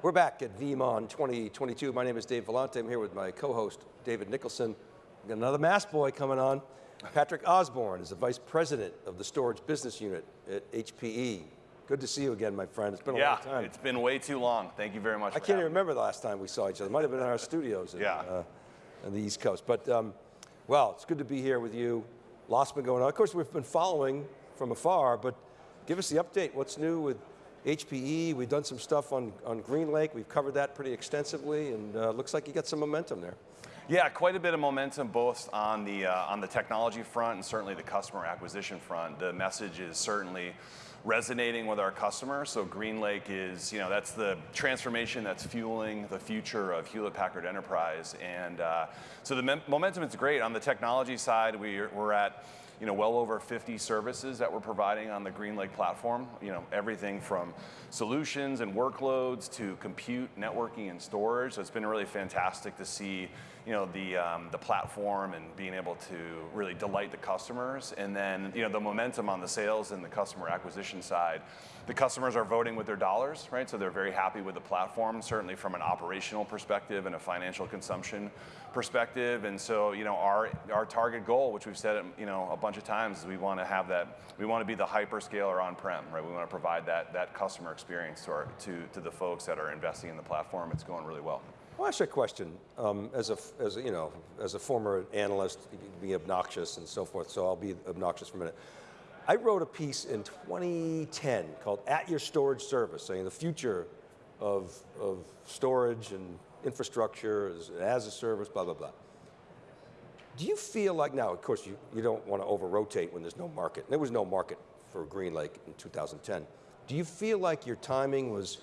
We're back at VeeamON 2022. My name is Dave Vellante. I'm here with my co-host, David Nicholson. We've got another mass boy coming on. Patrick Osborne is the Vice President of the Storage Business Unit at HPE. Good to see you again, my friend. It's been a yeah, long time. it's been way too long. Thank you very much I can't even remember the last time we saw each other. It might have been in our studios in, yeah. uh, on the East Coast. But, um, well, it's good to be here with you. Lots been going on. Of course, we've been following from afar, but give us the update. What's new with HPE, we've done some stuff on, on GreenLake, we've covered that pretty extensively, and uh, looks like you got some momentum there. Yeah, quite a bit of momentum both on the, uh, on the technology front and certainly the customer acquisition front. The message is certainly resonating with our customers. So GreenLake is, you know, that's the transformation that's fueling the future of Hewlett Packard Enterprise. And uh, so the momentum is great. On the technology side, we're, we're at you know, well over 50 services that we're providing on the GreenLake platform. You know, everything from solutions and workloads to compute, networking, and storage. So it's been really fantastic to see you know, the, um, the platform and being able to really delight the customers. And then you know, the momentum on the sales and the customer acquisition side. The customers are voting with their dollars, right? So they're very happy with the platform, certainly from an operational perspective and a financial consumption perspective. And so, you know, our, our target goal, which we've said, you know, a bunch of times, is we want to have that, we want to be the hyperscaler on-prem, right? We want to provide that, that customer experience to, our, to, to the folks that are investing in the platform. It's going really well. I'll ask you a question. Um, as, a, as, a, you know, as a former analyst, be obnoxious and so forth, so I'll be obnoxious for a minute. I wrote a piece in 2010 called At Your Storage Service, saying the future of, of storage and infrastructure as, as a service, blah, blah, blah. Do you feel like, now of course you, you don't want to over-rotate when there's no market. There was no market for GreenLake in 2010. Do you feel like your timing was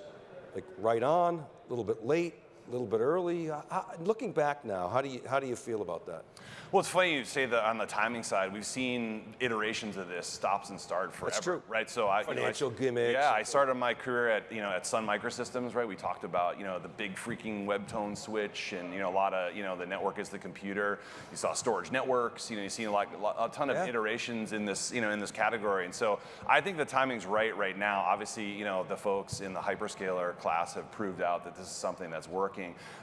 like right on, a little bit late, a little bit early? How, looking back now, how do, you, how do you feel about that? Well, it's funny you say that on the timing side, we've seen iterations of this, stops and start forever. That's true. Right, so I- Financial you know, I, gimmicks. Yeah, I started my career at, you know, at Sun Microsystems, right? We talked about, you know, the big freaking webtone switch and, you know, a lot of, you know, the network is the computer. You saw storage networks, you know, you see like a ton of yeah. iterations in this, you know, in this category. And so I think the timing's right right now. Obviously, you know, the folks in the hyperscaler class have proved out that this is something that's working.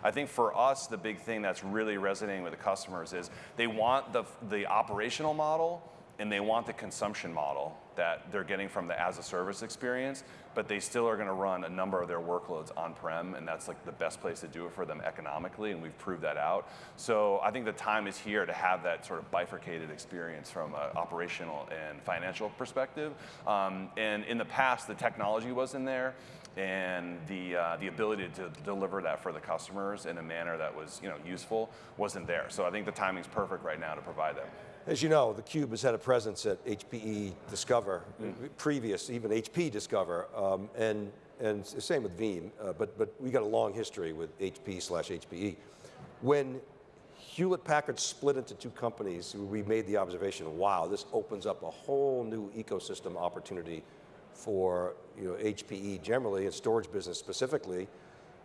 I think for us, the big thing that's really resonating with the customers is they want the, the operational model and they want the consumption model that they're getting from the as a service experience, but they still are going to run a number of their workloads on-prem, and that's like the best place to do it for them economically, and we've proved that out. So I think the time is here to have that sort of bifurcated experience from an operational and financial perspective. Um, and in the past, the technology wasn't there, and the, uh, the ability to deliver that for the customers in a manner that was you know, useful wasn't there. So I think the timing's perfect right now to provide that. As you know, theCUBE has had a presence at HPE Discover, mm. previous, even HP Discover, um, and, and same with Veeam, uh, but, but we got a long history with HP slash HPE. When Hewlett Packard split into two companies, we made the observation, wow, this opens up a whole new ecosystem opportunity for you know, HPE generally and storage business specifically,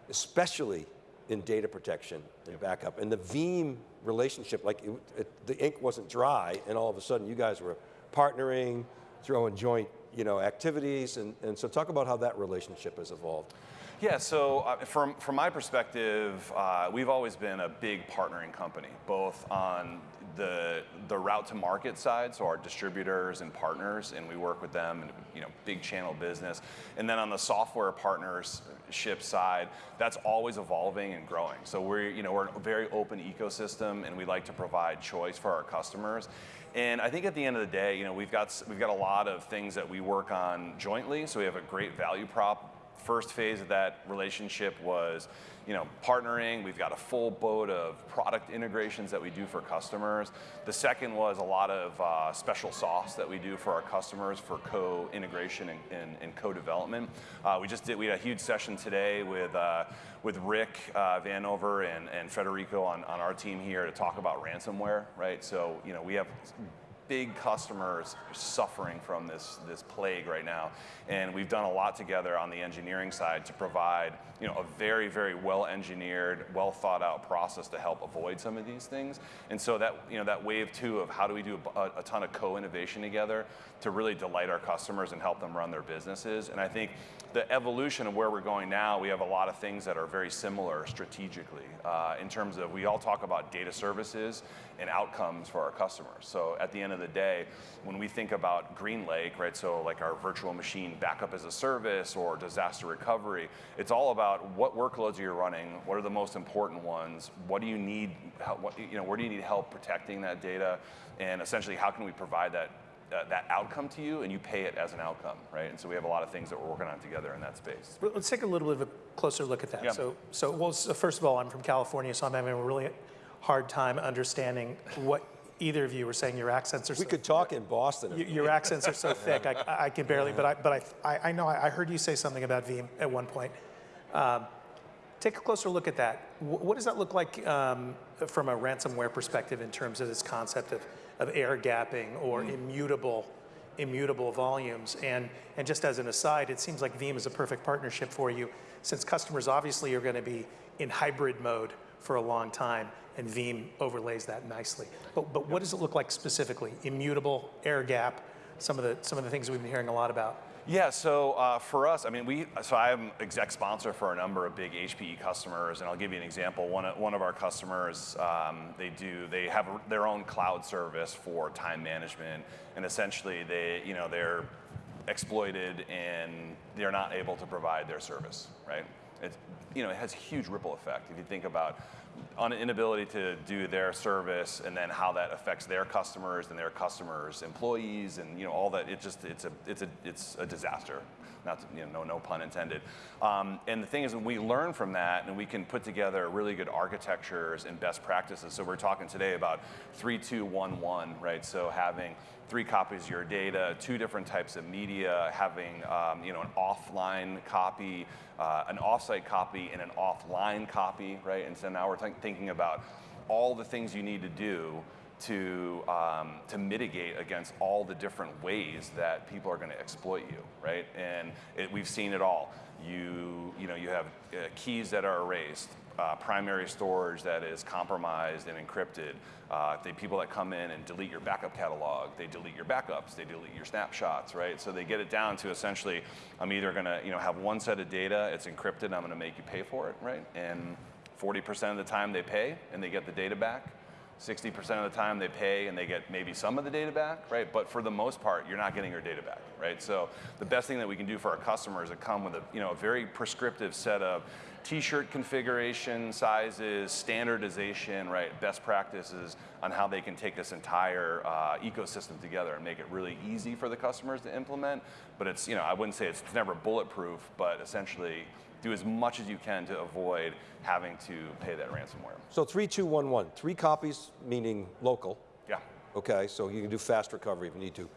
especially in data protection and backup. And the Veeam relationship, like it, it, the ink wasn't dry and all of a sudden you guys were partnering, throwing joint you know, activities, and, and so talk about how that relationship has evolved. Yeah, so uh, from, from my perspective, uh, we've always been a big partnering company, both on the, the route to market side, so our distributors and partners, and we work with them in you know, big channel business. And then on the software partnership side, that's always evolving and growing. So we're, you know, we're a very open ecosystem and we like to provide choice for our customers. And I think at the end of the day, you know, we've got, we've got a lot of things that we work on jointly, so we have a great value prop first phase of that relationship was you know, partnering. We've got a full boat of product integrations that we do for customers. The second was a lot of uh, special sauce that we do for our customers for co-integration and, and, and co-development. Uh, we just did, we had a huge session today with, uh, with Rick uh, Vanover and, and Federico on, on our team here to talk about ransomware, right? So, you know, we have big customers suffering from this, this plague right now. And we've done a lot together on the engineering side to provide you know, a very, very well-engineered, well thought out process to help avoid some of these things. And so that, you know, that wave two of how do we do a, a ton of co-innovation together to really delight our customers and help them run their businesses. And I think the evolution of where we're going now, we have a lot of things that are very similar strategically uh, in terms of we all talk about data services and outcomes for our customers. So at the end of the day, when we think about GreenLake, right, so like our virtual machine backup as a service or disaster recovery, it's all about what workloads are you running, what are the most important ones, what do you need, what, you know, where do you need help protecting that data, and essentially how can we provide that uh, that outcome to you and you pay it as an outcome, right? And so we have a lot of things that we're working on together in that space. Let's take a little bit of a closer look at that. Yeah. So, so, well, so first of all, I'm from California, so I'm having a really hard time understanding what either of you were saying. Your accents are We so, could talk in Boston. y- your accents are so thick. I, I can barely, but I, but I, I, I know I, heard you say something about Veeam at one point. Um, take a closer look at that. What does that look like um, from a ransomware perspective in terms of this concept of, of air gapping or immutable, immutable volumes? And, and just as an aside, it seems like Veeam is a perfect partnership for you since customers obviously are going to be in hybrid mode for a long time and Veeam overlays that nicely. But, but what does it look like specifically? Immutable, air gap, some of the, some of the things we've been hearing a lot about. Yeah, so uh, for us, I mean, we, so I'm exec sponsor for a number of big HPE customers, and I'll give you an example. One, of- one of our customers, um, they do, they have their own cloud service for time management, and essentially they, you know, they're exploited and they're not able to provide their service, right? It's, you know, it has huge ripple effect. If you think about on an inability to do their service and then how that affects their customers and their customers' employees and you know all that, it just it's a it's a it's a disaster. Not to, you know, no no pun intended. Um, and the thing is, we learn from that and we can put together really good architectures and best practices. So we're talking today about three two one one, right? So having three copies of your data, two different types of media, having um, you know an offline copy, uh, an offsite copy, and an offline copy, right? And so now we're think- thinking about all the things you need to do to um, to mitigate against all the different ways that people are going to exploit you, right? And it, we've seen it all. You you know you have uh, keys that are erased, uh, primary storage that is compromised and encrypted. Uh, the people that come in and delete your backup catalog, they delete your backups, they delete your snapshots, right? So they get it down to essentially, I'm either going to you know have one set of data, it's encrypted, I'm going to make you pay for it, right? And 40% of the time they pay and they get the data back. 60% of the time they pay and they get maybe some of the data back, right? But for the most part, you're not getting your data back, right? So the best thing that we can do for our customers is come with a, you know, a very prescriptive set of t-shirt configuration sizes, standardization, right? Best practices on how they can take this entire uh, ecosystem together and make it really easy for the customers to implement. But it's, you know, I wouldn't say it's, it's never bulletproof, but essentially do as much as you can to avoid having to pay that ransomware. So 3211, three copies meaning local. Yeah. Okay, so you can do fast recovery if you need to.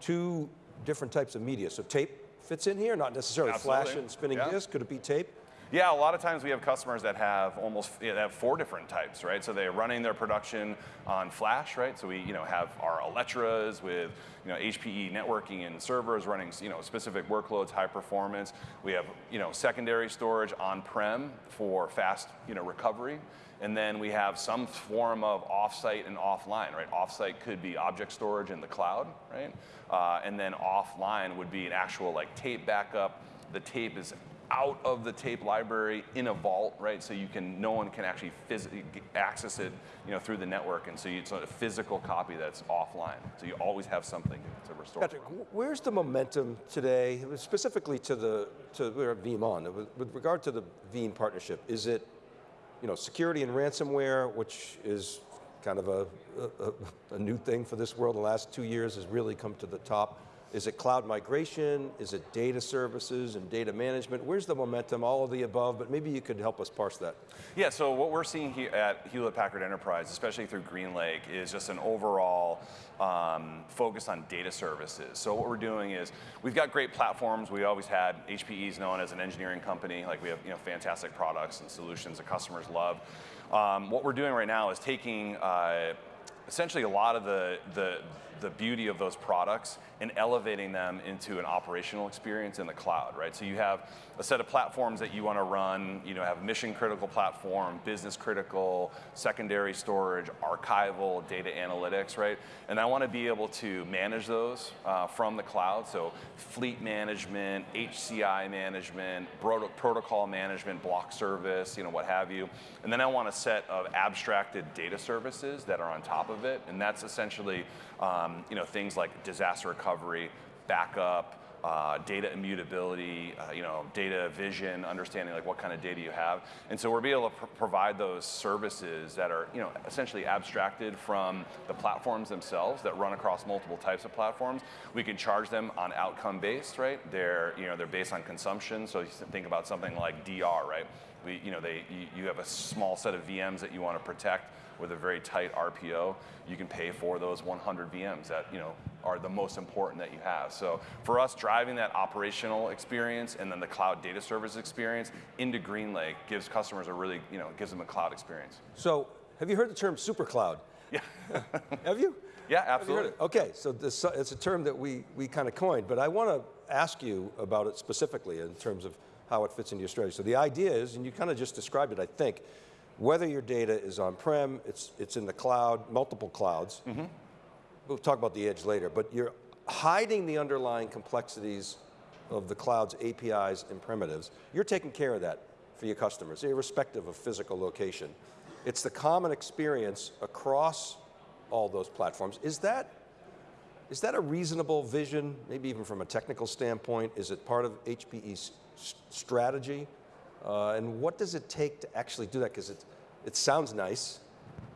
Two different types of media. So tape fits in here, not necessarily flash and spinning Yeah. disk. Could it be tape? Yeah, a lot of times we have customers that have almost yeah, have four different types, right? So they're running their production on Flash, right? So we you know have our Alletras with you know HPE networking and servers running you know specific workloads, high performance. We have you know secondary storage on-prem for fast you know recovery. And then we have some form of offsite and offline, right? Offsite could be object storage in the cloud, right? Uh, and then offline would be an actual like tape backup. The tape is out of the tape library in a vault, right? So you can, no one can actually access it, you know, through the network, and so you, it's a physical copy that's offline. So you always have something to restore. Patrick, where's the momentum today, specifically to the to we're at Veeam with, with regard to the Veeam partnership? Is it, you know, security and ransomware, which is kind of a, a, a new thing for this world the last two years, has really come to the top. Is it cloud migration? Is it data services and data management? Where's the momentum? All of the above, but maybe you could help us parse that. Yeah, so what we're seeing here at Hewlett Packard Enterprise, especially through GreenLake, is just an overall um, focus on data services. So what we're doing is we've got great platforms. We always had HPE is known as an engineering company. Like we have you know fantastic products and solutions that customers love. Um, what we're doing right now is taking uh, essentially a lot of the, the, the beauty of those products and elevating them into an operational experience in the cloud, right? So you have a set of platforms that you want to run, you know, have mission critical platform, business critical, secondary storage, archival, data analytics, right? And I want to be able to manage those uh, from the cloud. So fleet management, HCI management, protocol management, block service, you know, what have you. And then I want a set of abstracted data services that are on top of it. And that's essentially, um, you know, things like disaster recovery, backup, uh, data immutability, uh, you know, data vision, understanding like what kind of data you have. And so we're be able to pr provide those services that are, you know, essentially abstracted from the platforms themselves that run across multiple types of platforms. We can charge them on outcome based, right? They're, you know, they're based on consumption. So you think about something like DR, right? We, you know, they, you, you have a small set of VMs that you want to protect with a very tight RPO, you can pay for those 100 VMs that you know are the most important that you have. So for us, driving that operational experience and then the cloud data service experience into GreenLake gives customers a really, you know, gives them a cloud experience. So have you heard the term super cloud? Yeah. have you? Yeah, absolutely. You okay, so this, it's a term that we, we kind of coined, but I want to ask you about it specifically in terms of how it fits into your strategy. So the idea is, and you kind of just described it, I think, whether your data is on-prem, it's, it's in the cloud, multiple clouds. Mm -hmm. We'll talk about the edge later, but you're hiding the underlying complexities of the cloud's APIs and primitives. You're taking care of that for your customers, irrespective of physical location. It's the common experience across all those platforms. Is that, is that a reasonable vision, maybe even from a technical standpoint? Is it part of HPE's strategy? Uh, and what does it take to actually do that? Because it, it sounds nice,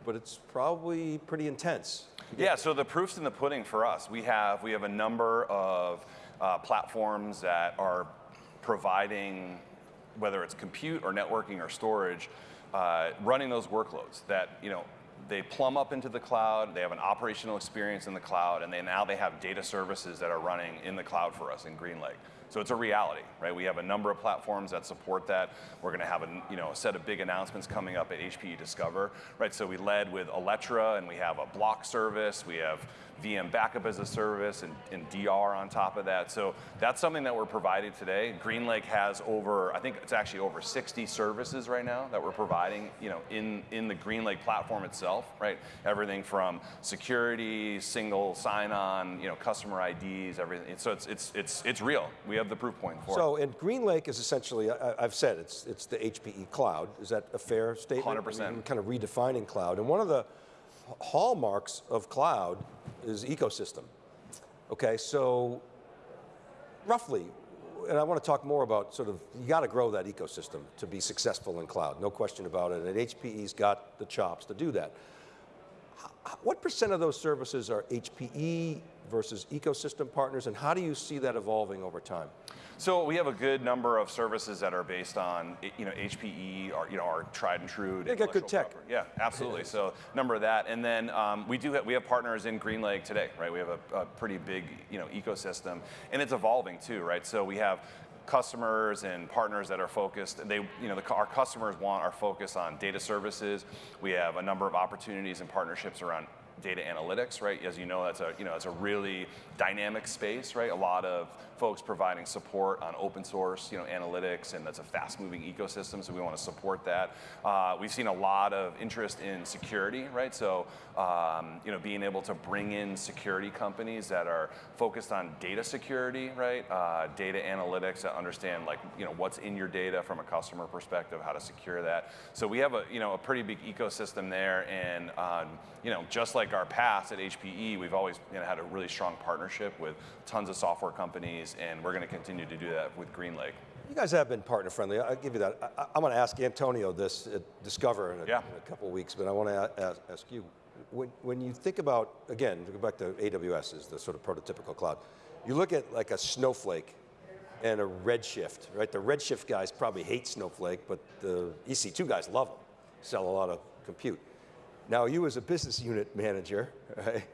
but it's probably pretty intense. Yeah, so the proof's in the pudding for us. We have, we have a number of uh, platforms that are providing, whether it's compute or networking or storage, uh, running those workloads that, you know, they plumb up into the cloud, they have an operational experience in the cloud, and they, now they have data services that are running in the cloud for us in GreenLake. So it's a reality, right? We have a number of platforms that support that. We're going to have a, you know, a set of big announcements coming up at HPE Discover, right? So we led with Alletra, and we have a block service. We have VM backup as a service and, and, DR on top of that. So that's something that we're providing today. GreenLake has over, I think it's actually over 60 services right now that we're providing, you know, in, in the GreenLake platform itself, right? Everything from security, single sign-on, you know, customer IDs, everything. So it's, it's, it's, it's real. We have the proof point for so, it. So, and GreenLake is essentially, I, have said, it's, it's the HPE cloud. Is that a fair statement? 100%. I mean, kind of redefining cloud. And one of the hallmarks of cloud is ecosystem. Okay, so roughly, and I want to talk more about sort of, you got to grow that ecosystem to be successful in cloud, no question about it, and HPE's got the chops to do that. What percent of those services are HPE versus ecosystem partners, and how do you see that evolving over time? So we have a good number of services that are based on, you know, HPE, or you know, our tried and true. They got good tech. Property. Yeah, absolutely. So number of that, and then um, we do have, we have partners in GreenLake today, right? We have a, a pretty big, you know, ecosystem, and it's evolving too, right? So we have customers and partners that are focused. They, you know, the, our customers want our focus on data services. We have a number of opportunities and partnerships around data analytics, right? As you know, that's a you know it's a really dynamic space, right? A lot of folks providing support on open source, you know, analytics, and that's a fast-moving ecosystem. So we want to support that. Uh, we've seen a lot of interest in security, right? So um, you know, being able to bring in security companies that are focused on data security, right? Uh, data analytics that understand like you know what's in your data from a customer perspective, how to secure that. So we have a you know a pretty big ecosystem there, and um, you know just like our past at HPE, we've always you know, had a really strong partnership with tons of software companies, and we're going to continue to do that with GreenLake. You guys have been partner friendly. I'll give you that. I, am going to ask Antonio this at Discover in a, yeah. in a couple weeks, but I want to ask, ask you. When, when you think about, again, to go back to AWS as the sort of prototypical cloud, you look at like a Snowflake and a Redshift, right? The Redshift guys probably hate Snowflake, but the EC2 guys love them, sell a lot of compute. Now you as a business unit manager, right,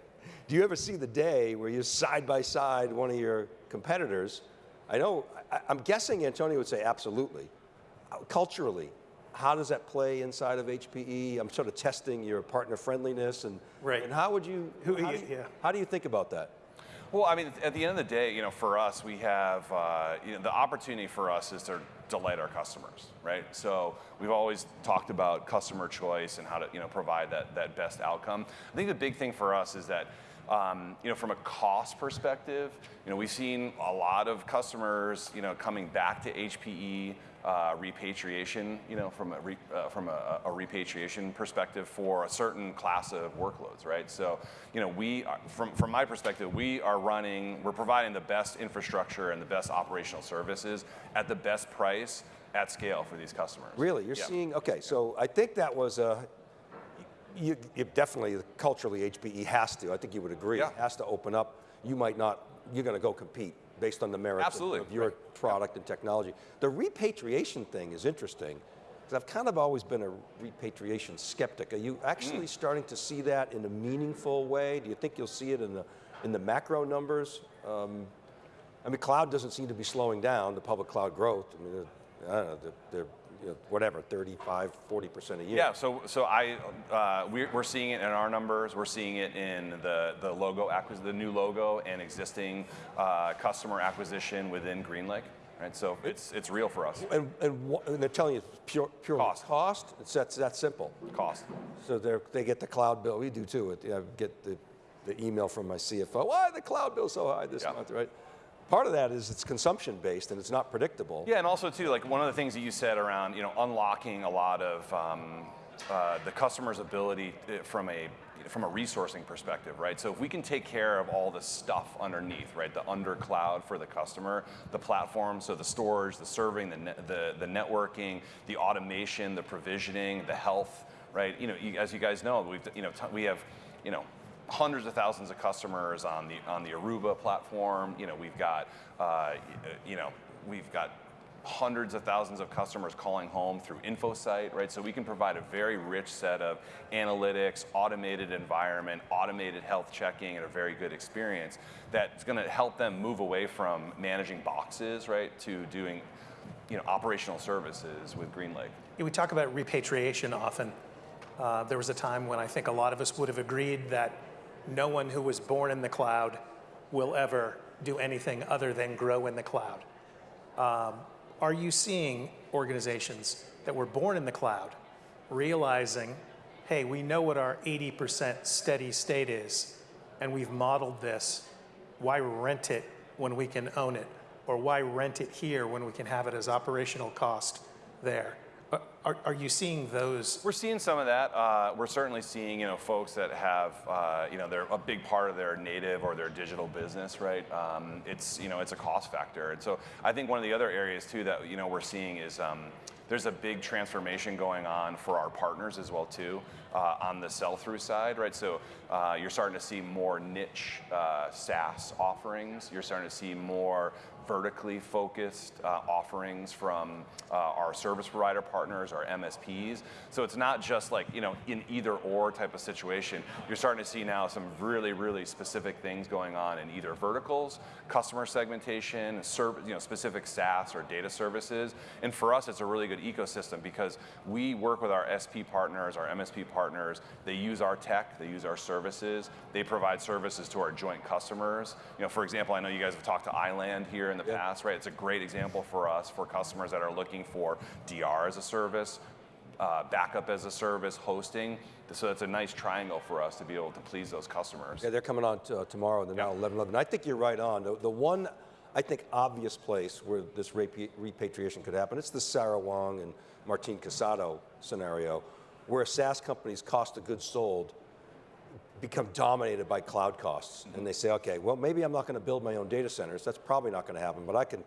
do you ever see the day where you're side by side one of your competitors? I know, I, am guessing Antonio would say absolutely. Uh, culturally, how does that play inside of HPE? I'm sort of testing your partner friendliness and, Right. and how would you, Who- how, do you yeah. how do you think about that? Well, I mean, at the end of the day, you know, for us, we have, uh, you know, the opportunity for us is to delight our customers, right? So we've always talked about customer choice and how to, you know, provide that, that best outcome. I think the big thing for us is that, um, you know, from a cost perspective, you know, we've seen a lot of customers, you know, coming back to HPE, uh, repatriation, you know, from a, re, uh, from a, a repatriation perspective for a certain class of workloads, right? So, you know, we, are, from, from my perspective, we are running, we're providing the best infrastructure and the best operational services at the best price at scale for these customers. Really, you're Yeah. seeing, okay, so I think that was a, you, you definitely, culturally, HPE has to, I think you would agree, Yeah. has to open up. You might not, you're going to go compete based on the merits of- Absolutely, of your right. product and technology. The repatriation thing is interesting, because I've kind of always been a repatriation skeptic. Are you actually starting to see that in a meaningful way? Do you think you'll see it in the, in the macro numbers? Um, I mean, cloud doesn't seem to be slowing down, the public cloud growth. I mean, I don't know, they're, they're you know, whatever, 35, 40% a year. Yeah, so so I uh, we're, we're seeing it in our numbers. We're seeing it in the the logo acquis- the new logo and existing uh, customer acquisition within GreenLake. Right, so it's it's real for us. And, and, and they're telling you it's pure, pure Cost. cost. It's that, that simple. Cost. So they they get the cloud bill. We do too. It- I get the, the email from my CFO. Why the cloud bill so high this Yeah. month, right? Part of that is it's consumption based and it's not predictable. Yeah, and also too, like one of the things that you said around, you know, unlocking a lot of um, uh, the customer's ability uh, from a from a resourcing perspective, right? So if we can take care of all the stuff underneath, right, the under cloud for the customer, the platform, so the storage, the serving, the net, the the networking, the automation, the provisioning, the health, right? You know, you, as you guys know, we've you know we have, you know hundreds of thousands of customers on the on the Aruba platform. You know, we've got uh, you know we've got hundreds of thousands of customers calling home through InfoSight, right? So we can provide a very rich set of analytics, automated environment, automated health checking, and a very good experience that's going to help them move away from managing boxes, right, to doing you know operational services with GreenLake. Yeah, We talk about repatriation often. Uh, there was a time when I think a lot of us would have agreed that no one who was born in the cloud will ever do anything other than grow in the cloud. Um, are you seeing organizations that were born in the cloud realizing, hey, we know what our 80% steady state is, and we've modeled this. Why rent it when we can own it? Or why rent it here when we can have it as operational cost there? Are- Are, are you seeing those? We're seeing some of that. Uh, we're certainly seeing, you know, folks that have, uh, you know, they're a big part of their native or their digital business, right? Um, it's, you know, it's a cost factor. And so I think one of the other areas too that, you know, we're seeing is um, there's a big transformation going on for our partners as well too uh, on the sell-through side, right? So uh, you're starting to see more niche uh, SaaS offerings. You're starting to see more vertically focused uh, offerings from uh, our service provider partners, our MSPs. So it's not just like, you know, in either or type of situation. You're starting to see now some really, really specific things going on in either verticals, customer segmentation, serv- you know, specific SaaS or data services. And for us, it's a really good ecosystem because we work with our SP partners, our MSP partners. They use our tech, they use our services, they provide services to our joint customers. You know, for example, I know you guys have talked to iland here in the Yeah. past, right? It's a great example for us for customers that are looking for DR as a service, uh, backup as a service, hosting. So it's a nice triangle for us to be able to please those customers. Yeah, they're coming on uh, tomorrow. They're now 11 11. I think you're right on. The, the one, I think, obvious place where this repa- repatriation could happen, it's the Sarah Wang and Martin Casado scenario, where SaaS companies' cost of goods sold become dominated by cloud costs. And they say, okay, well, maybe I'm not going to build my own data centers. That's probably not going to happen, but I can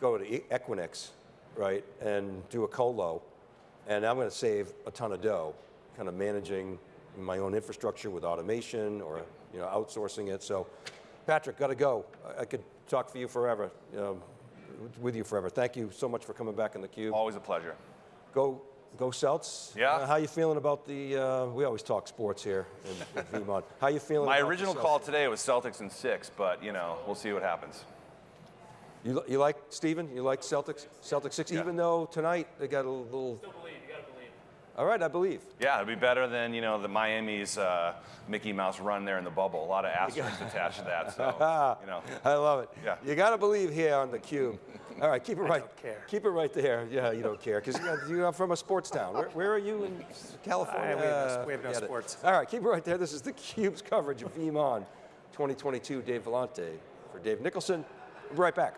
go to Equinix, right, and do a colo, and I'm going to save a ton of dough, kind of managing my own infrastructure with automation or you know outsourcing it. So, Patrick, got to go. I, could talk for you forever, um, with you forever. Thank you so much for coming back in theCUBE. Always a pleasure. Go, go Celts. Yeah. Uh, how you feeling about the? Uh, we always talk sports here in, in Vermont. How you feeling? My about original Celtics? call today was Celtics in six, but you know, we'll see what happens. You, you like Steven? You like Celtics? Celtics six, Yeah. even though tonight they got a little. All right, I believe. Yeah, it'd be better than you know the Miami's uh, Mickey Mouse run there in the bubble. A lot of asterisks attached to that. So you know, I love it. Yeah. You got to believe here on the cube. All right, keep it right. don't care. Keep it right there. Yeah, you don't care because you are from a sports town. Where, where are you in California? Uh, we have no- Uh, we have no forget it. sports. All right, keep it right there. This is the Cube's coverage of VeeamON 2022. Dave Vellante for Dave Nicholson. We'll be right back.